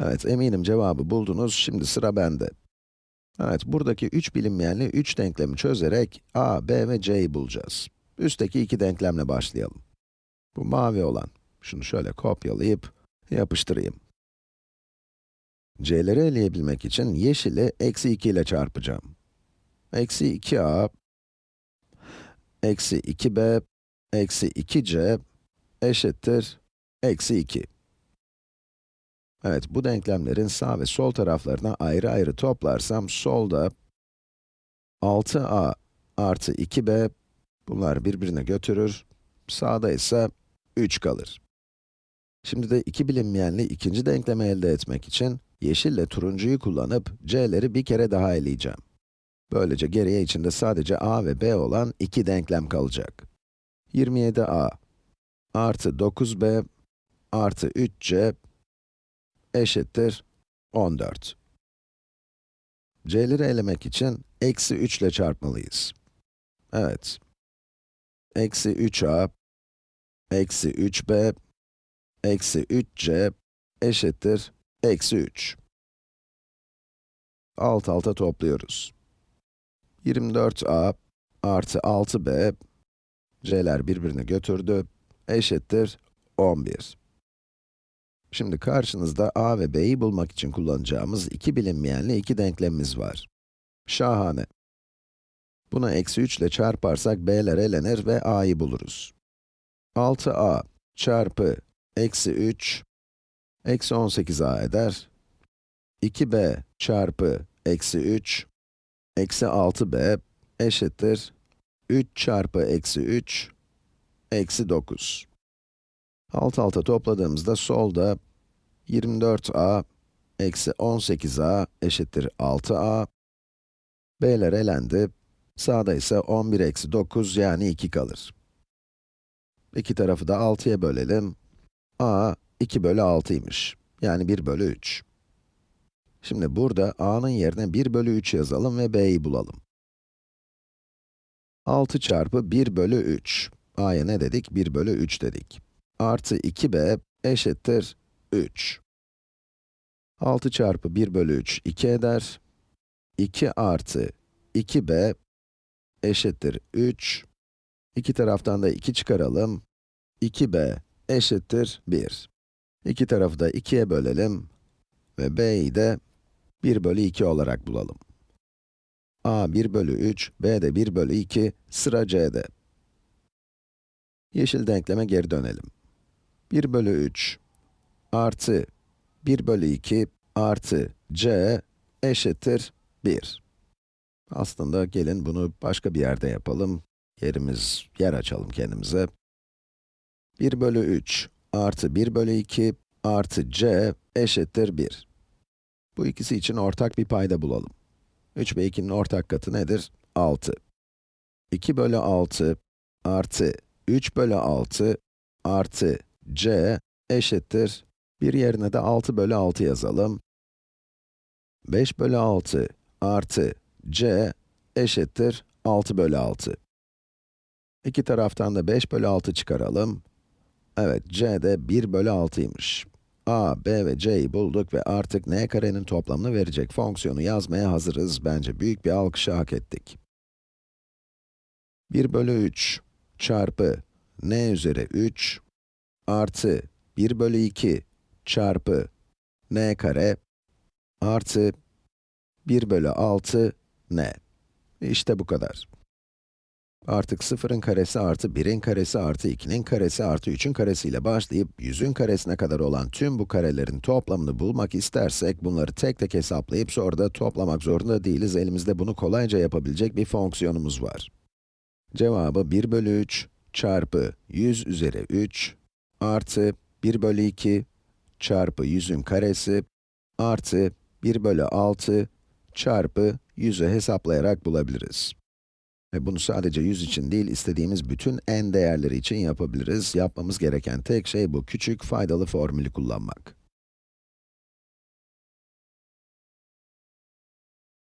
Evet, eminim cevabı buldunuz. Şimdi sıra bende. Evet, buradaki 3 bilinmeyenli 3 denklemi çözerek a, b ve c'yi bulacağız. Üstteki iki denklemle başlayalım. Bu mavi olan. Şunu şöyle kopyalayıp yapıştırayım. c'leri eleyebilmek için yeşili eksi 2 ile çarpacağım. Eksi 2a, eksi 2b, eksi 2c eşittir eksi 2. Evet, bu denklemlerin sağ ve sol taraflarına ayrı ayrı toplarsam, solda 6a artı 2b, bunlar birbirine götürür, sağda ise 3 kalır. Şimdi de iki bilinmeyenli ikinci denklemi elde etmek için, yeşille turuncuyu kullanıp c'leri bir kere daha eleyeceğim. Böylece geriye içinde sadece a ve b olan iki denklem kalacak. 27a artı 9b artı 3c eşittir 14. c'leri elemek için eksi 3 ile çarpmalıyız. Evet. Eksi 3a, eksi 3b, eksi 3c eşittir eksi 3. Alt alta topluyoruz. 24a artı 6b, c'ler birbirini götürdü, eşittir 11. Şimdi karşınızda a ve b'yi bulmak için kullanacağımız iki bilinmeyenli iki denklemimiz var. Şahane. Buna eksi 3 ile çarparsak b'ler elenir ve a'yı buluruz. 6a çarpı eksi 3, eksi 18a eder. 2b çarpı eksi 3, eksi 6b eşittir 3 çarpı eksi 3, eksi 9. Alt alta topladığımızda solda 24a eksi 18a eşittir 6a. b'ler elendi. Sağda ise 11 eksi 9 yani 2 kalır. İki tarafı da 6'ya bölelim. a 2 bölü 6'ymış. Yani 1 bölü 3. Şimdi burada a'nın yerine 1 bölü 3 yazalım ve b'yi bulalım. 6 çarpı 1 bölü 3. a'ya ne dedik? 1 bölü 3 dedik. Artı 2b eşittir 3. 6 çarpı 1 bölü 3, 2 eder. 2 artı 2b eşittir 3. İki taraftan da 2 çıkaralım. 2b eşittir 1. İki tarafı da 2'ye bölelim ve b'yi de 1 bölü 2 olarak bulalım. a 1 bölü 3, b de 1 bölü 2, sıra c'de. Yeşil denkleme geri dönelim. 1 bölü 3 artı 1 bölü 2 artı c eşittir 1. Aslında gelin bunu başka bir yerde yapalım. Yerimiz, yer açalım kendimize. 1 bölü 3 artı 1 bölü 2 artı c eşittir 1. Bu ikisi için ortak bir payda bulalım. 3 ve 2'nin ortak katı nedir? 6. 2 bölü 6 artı 3 bölü 6 artı c eşittir, bir yerine de 6 bölü 6 yazalım. 5 bölü 6 artı c eşittir 6 bölü 6. İki taraftan da 5 bölü 6 çıkaralım. Evet, c de 1 bölü 6'ymış. a, b ve c'yi bulduk ve artık n karenin toplamını verecek fonksiyonu yazmaya hazırız. Bence büyük bir alkışı hak ettik. 1 bölü 3 çarpı n üzeri 3 artı 1 bölü 2 çarpı n kare artı 1 bölü 6 n. İşte bu kadar. Artık 0'ın karesi artı 1'in karesi artı 2'nin karesi artı 3'ün karesiyle başlayıp 100'ün karesine kadar olan tüm bu karelerin toplamını bulmak istersek, bunları tek tek hesaplayıp sonra da toplamak zorunda değiliz. Elimizde bunu kolayca yapabilecek bir fonksiyonumuz var. Cevabı 1 bölü 3 çarpı 100 üzeri 3 artı 1 bölü 2 çarpı 100'ün karesi artı 1 bölü 6 çarpı 100'ü hesaplayarak bulabiliriz. Ve bunu sadece 100 için değil, istediğimiz bütün n değerleri için yapabiliriz. Yapmamız gereken tek şey bu küçük faydalı formülü kullanmak.